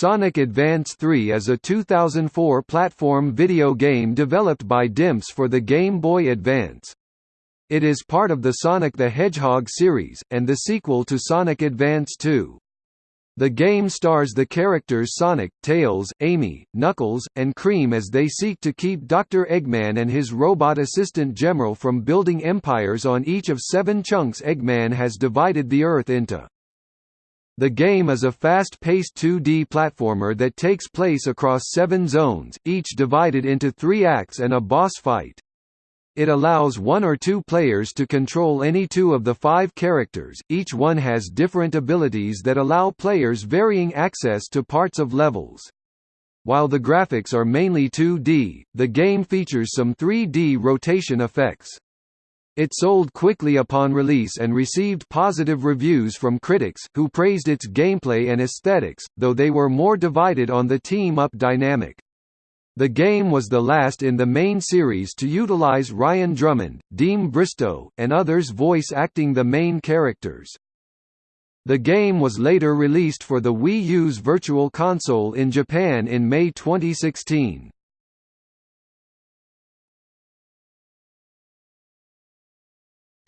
Sonic Advance 3 is a 2004 platform video game developed by Dimps for the Game Boy Advance. It is part of the Sonic the Hedgehog series, and the sequel to Sonic Advance 2. The game stars the characters Sonic, Tails, Amy, Knuckles, and Cream as they seek to keep Dr. Eggman and his robot assistant Gemerl from building empires on each of seven chunks Eggman has divided the Earth into. The game is a fast-paced 2D platformer that takes place across seven zones, each divided into three acts and a boss fight. It allows one or two players to control any two of the five characters, each one has different abilities that allow players varying access to parts of levels. While the graphics are mainly 2D, the game features some 3D rotation effects. It sold quickly upon release and received positive reviews from critics, who praised its gameplay and aesthetics, though they were more divided on the team-up dynamic. The game was the last in the main series to utilize Ryan Drummond, Deem Bristow, and others voice acting the main characters. The game was later released for the Wii U's Virtual Console in Japan in May 2016.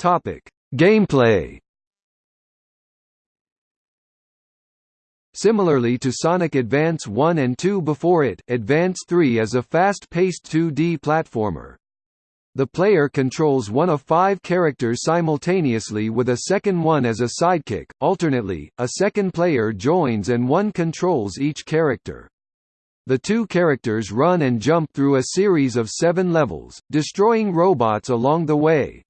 Topic: Gameplay. Similarly to Sonic Advance 1 and 2 before it, Advance 3 is a fast-paced 2D platformer. The player controls one of five characters simultaneously with a second one as a sidekick, alternately, a second player joins and one controls each character. The two characters run and jump through a series of seven levels, destroying robots along the way.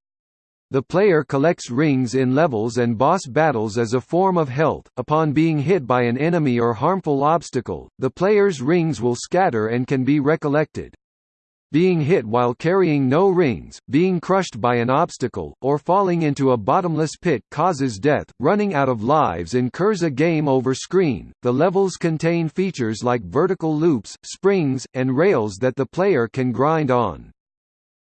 The player collects rings in levels and boss battles as a form of health. Upon being hit by an enemy or harmful obstacle, the player's rings will scatter and can be recollected. Being hit while carrying no rings, being crushed by an obstacle, or falling into a bottomless pit causes death. Running out of lives incurs a game over screen. The levels contain features like vertical loops, springs, and rails that the player can grind on.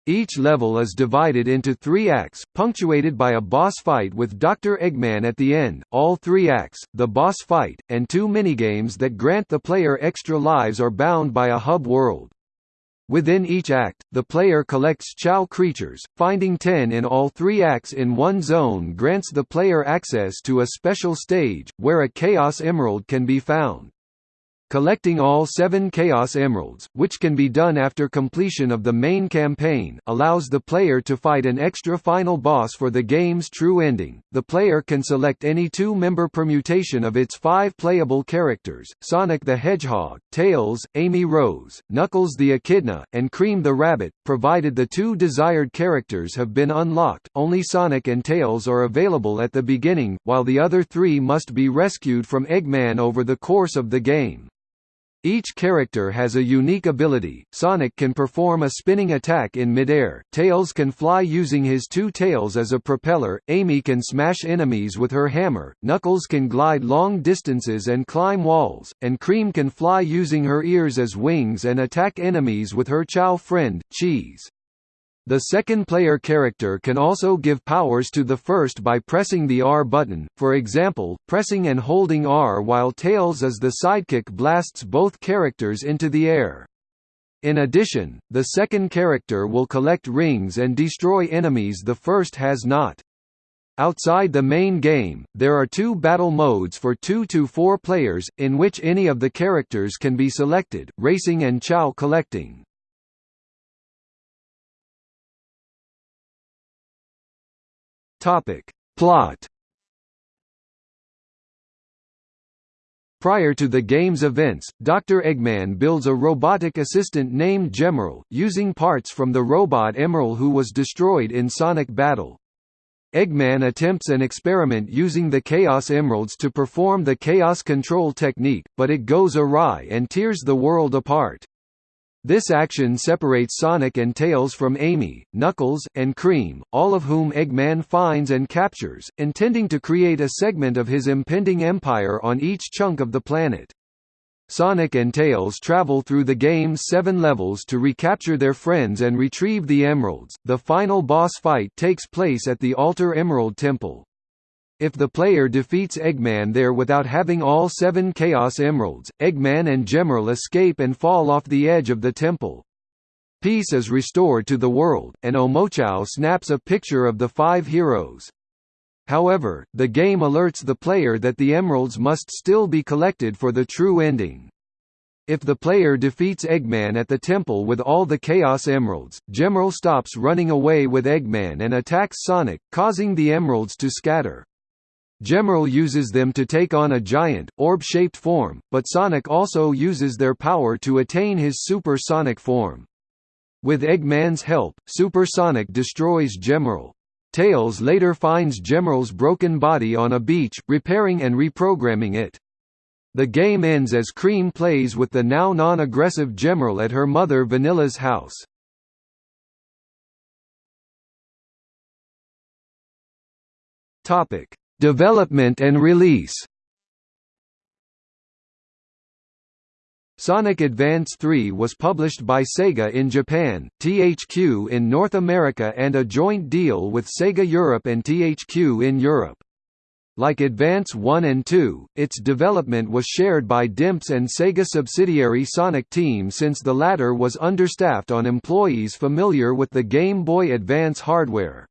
Each level is divided into three acts, punctuated by a boss fight with Dr. Eggman at the end. All three acts, the boss fight, and two minigames that grant the player extra lives are bound by a hub world. Within each act, the player collects Chao creatures, finding 10 in all three acts in one zone grants the player access to a special stage, where a Chaos Emerald can be found. Collecting all seven Chaos Emeralds, which can be done after completion of the main campaign, allows the player to fight an extra final boss for the game's true ending. The player can select any two-member permutation of its five playable characters, Sonic the Hedgehog, Tails, Amy Rose, Knuckles the Echidna, and Cream the Rabbit, provided the two desired characters have been unlocked, only Sonic and Tails are available at the beginning, while the other three must be rescued from Eggman over the course of the game. Each character has a unique ability, Sonic can perform a spinning attack in midair, Tails can fly using his two tails as a propeller, Amy can smash enemies with her hammer, Knuckles can glide long distances and climb walls, and Cream can fly using her ears as wings and attack enemies with her Chao friend, Cheese. The second player character can also give powers to the first by pressing the R button, for example, pressing and holding R while Tails as the sidekick blasts both characters into the air. In addition, the second character will collect rings and destroy enemies the first has not. Outside the main game, there are two battle modes for 2 to 4 players, in which any of the characters can be selected, racing and Chao collecting. Topic. Plot Prior to the game's events, Dr. Eggman builds a robotic assistant named Gemerl, using parts from the robot Emerl who was destroyed in Sonic Battle. Eggman attempts an experiment using the Chaos Emeralds to perform the Chaos Control technique, but it goes awry and tears the world apart. This action separates Sonic and Tails from Amy, Knuckles, and Cream, all of whom Eggman finds and captures, intending to create a segment of his impending empire on each chunk of the planet. Sonic and Tails travel through the game's seven levels to recapture their friends and retrieve the emeralds. The final boss fight takes place at the Altar Emerald Temple. If the player defeats Eggman there without having all seven Chaos Emeralds, Eggman and Gemerl escape and fall off the edge of the temple. Peace is restored to the world, and Omochao snaps a picture of the five heroes. However, the game alerts the player that the emeralds must still be collected for the true ending. If the player defeats Eggman at the temple with all the Chaos Emeralds, Gemerl stops running away with Eggman and attacks Sonic, causing the emeralds to scatter. Gemerl uses them to take on a giant, orb-shaped form, but Sonic also uses their power to attain his Super Sonic form. With Eggman's help, Super Sonic destroys Gemerl. Tails later finds Gemerl's broken body on a beach, repairing and reprogramming it. The game ends as Cream plays with the now non-aggressive Gemerl at her mother Vanilla's house. Topic: Development and release Sonic Advance 3 was published by Sega in Japan, THQ in North America and a joint deal with Sega Europe and THQ in Europe. Like Advance 1 and 2, its development was shared by DIMPS and Sega subsidiary Sonic Team since the latter was understaffed on employees familiar with the Game Boy Advance hardware.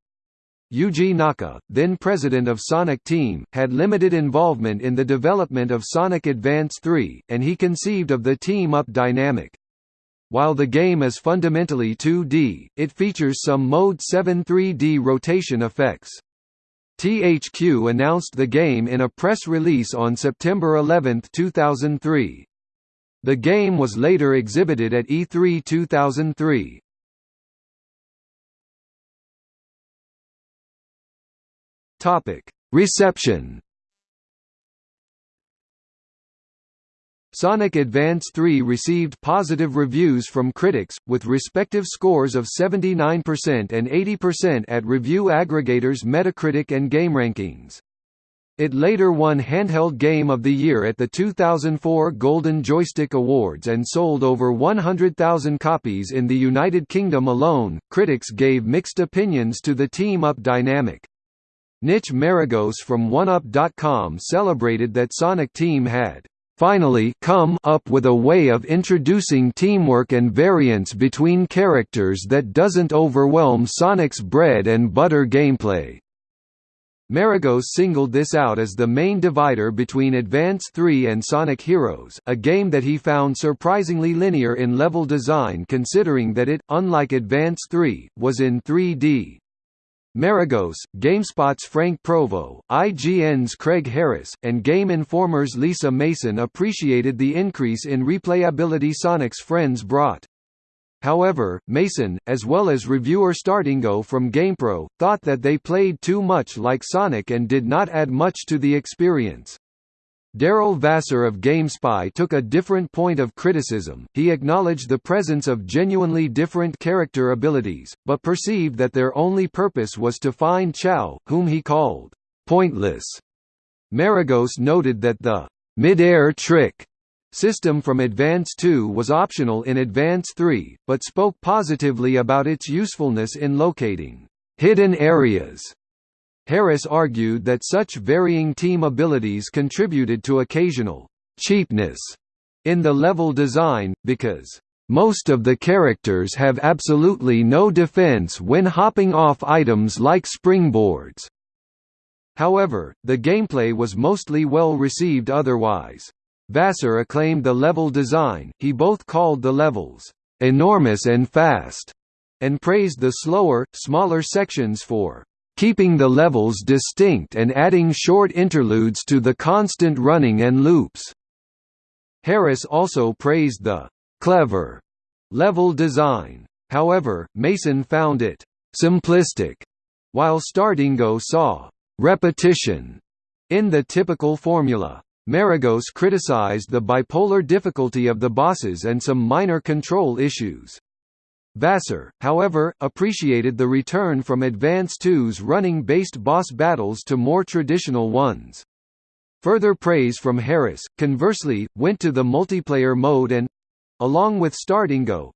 Yuji Naka, then president of Sonic Team, had limited involvement in the development of Sonic Advance 3, and he conceived of the team-up dynamic. While the game is fundamentally 2D, it features some Mode 7 3D rotation effects. THQ announced the game in a press release on September 11, 2003. The game was later exhibited at E3 2003. Topic: Reception. Sonic Advance 3 received positive reviews from critics, with respective scores of 79% and 80% at review aggregators Metacritic and GameRankings. It later won Handheld Game of the Year at the 2004 Golden Joystick Awards and sold over 100,000 copies in the United Kingdom alone. Critics gave mixed opinions to the team up dynamic. Nich Maragos from 1UP.com celebrated that Sonic Team had finally come up with a way of introducing teamwork and variance between characters that doesn't overwhelm Sonic's bread and butter gameplay. Maragos singled this out as the main divider between Advance 3 and Sonic Heroes, a game that he found surprisingly linear in level design considering that it, unlike Advance 3, was in 3D. Maragos, GameSpot's Frank Provo, IGN's Craig Harris, and Game Informer's Lisa Mason appreciated the increase in replayability Sonic's friends brought. However, Mason, as well as reviewer Star Dingo from GamePro, thought that they played too much like Sonic and did not add much to the experience. Daryl Vassar of GameSpy took a different point of criticism, he acknowledged the presence of genuinely different character abilities, but perceived that their only purpose was to find Chao, whom he called, "...pointless." Maragos noted that the "...mid-air trick." system from Advance 2 was optional in Advance 3, but spoke positively about its usefulness in locating "...hidden areas." Harris argued that such varying team abilities contributed to occasional cheapness in the level design, because most of the characters have absolutely no defense when hopping off items like springboards. However, the gameplay was mostly well received otherwise. Vassar acclaimed the level design, he both called the levels, "...enormous and fast", and praised the slower, smaller sections for keeping the levels distinct and adding short interludes to the constant running and loops. Harris also praised the clever level design. However, Mason found it simplistic, while Star Dingo saw repetition in the typical formula. Maragos criticized the bipolar difficulty of the bosses and some minor control issues. Vassar, however, appreciated the return from Advance 2's running-based boss battles to more traditional ones. Further praise from Harris, conversely, went to the multiplayer mode and—along with Star Dingo,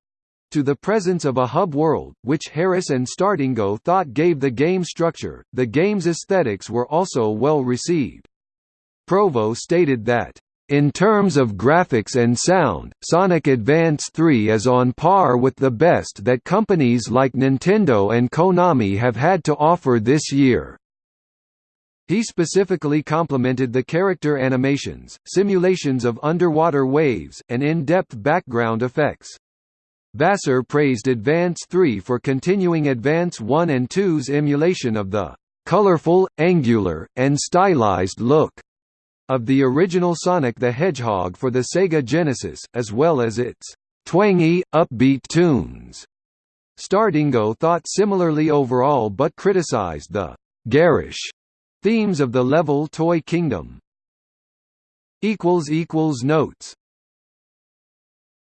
to the presence of a hub world, which Harris and Star Dingo thought gave the game structure. The game's aesthetics were also well received. Provo stated that, in terms of graphics and sound, Sonic Advance 3 is on par with the best that companies like Nintendo and Konami have had to offer this year. He specifically complimented the character animations, simulations of underwater waves, and in-depth background effects. Vassar praised Advance 3 for continuing Advance 1 and 2's emulation of the colorful, angular, and stylized look of the original Sonic the Hedgehog for the Sega Genesis, as well as its twangy, upbeat tunes. Star Dingo thought similarly overall but criticized the garish themes of the level Toy Kingdom. Notes